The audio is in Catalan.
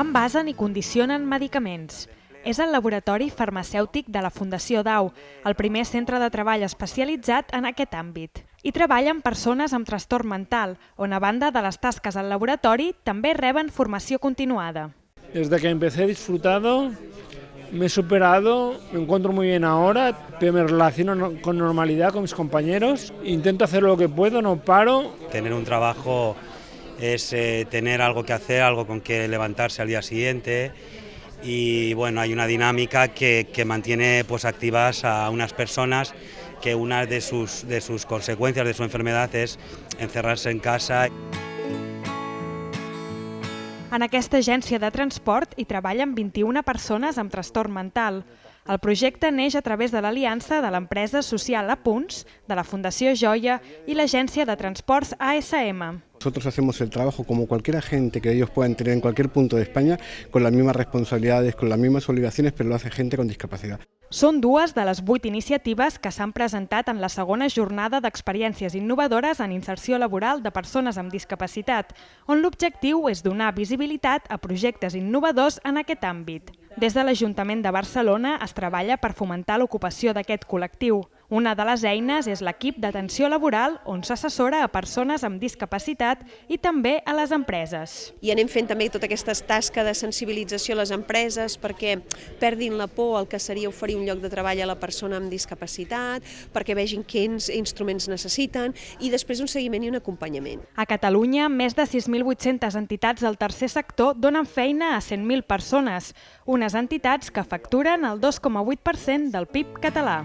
envasen i condicionen medicaments. És el laboratori farmacèutic de la Fundació DAU, el primer centre de treball especialitzat en aquest àmbit. Hi treballen persones amb trastorn mental, on a banda de les tasques al laboratori també reben formació continuada. Desde que empecé he disfrutado, me he superado, me encuentro muy bien ahora, me relaciono con normalidad con mis compañeros, intento hacer lo que puedo, no paro. Tener un trabajo es eh, tener algo que hacer, algo con que levantarse al día siguiente y bueno, hay una dinámica que, que mantiene pues, activas a unas personas que una de sus, de sus consecuencias de su enfermedad es encerrarse en casa. En aquesta agència de transport hi treballen 21 persones amb trastorn mental. El projecte neix a través de l'aliança de l'empresa social A Punts, de la Fundació Joia i l'agència de transports ASM. Nosotros hacemos el trabajo como cualquier agente que ellos puedan tener en cualquier punto de España, con las mismas responsabilidades, con las mismas obligaciones, pero lo hace gente con discapacidad. Són dues de les vuit iniciatives que s'han presentat en la segona jornada d'experiències innovadores en inserció laboral de persones amb discapacitat, on l'objectiu és donar visibilitat a projectes innovadors en aquest àmbit. Des de l'Ajuntament de Barcelona es treballa per fomentar l'ocupació d'aquest col·lectiu. Una de les eines és l'equip d'atenció laboral on s'assessora a persones amb discapacitat i també a les empreses. I anem fent també tota aquesta tasca de sensibilització a les empreses perquè perdin la por al que seria oferir un lloc de treball a la persona amb discapacitat, perquè vegin quins instruments necessiten i després un seguiment i un acompanyament. A Catalunya, més de 6.800 entitats del tercer sector donen feina a 100.000 persones, unes entitats que facturen el 2,8% del PIB català.